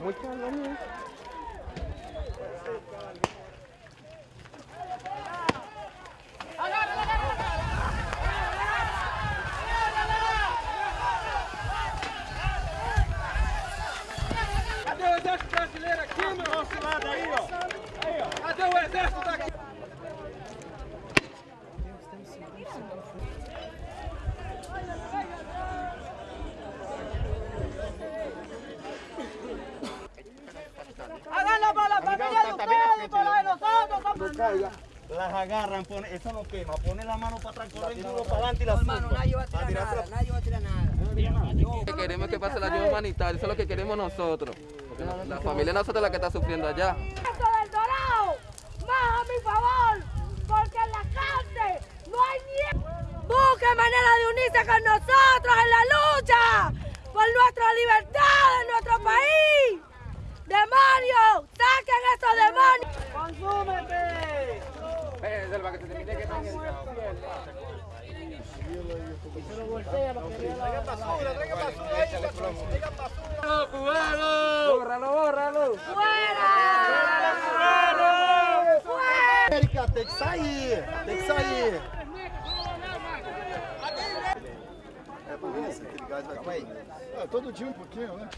Muito calor, Cadê o exército brasileiro aqui, meu? Nosso lado aí, ó. Aí, ó. Cadê o exército daqui? Las agarran, pone, eso no quema, pone la mano para atrás, corren duro para adelante y la Hermano, Nadie va a tirar nada, nadie va a tirar nada. Que queremos que pase la ayuda humanitaria, eso es lo que queremos nosotros. Porque la, la familia de nosotros es la que está sufriendo allá. Eso del Dorado, más a mi favor, porque en la cárcel no hay ni... Busque manera de unirse con nosotros en la lucha por nuestra libertad en nuestro país. América, tem que sair, tem que sair. É por isso, aquele gás vai cair. É, todo dia um pouquinho, né?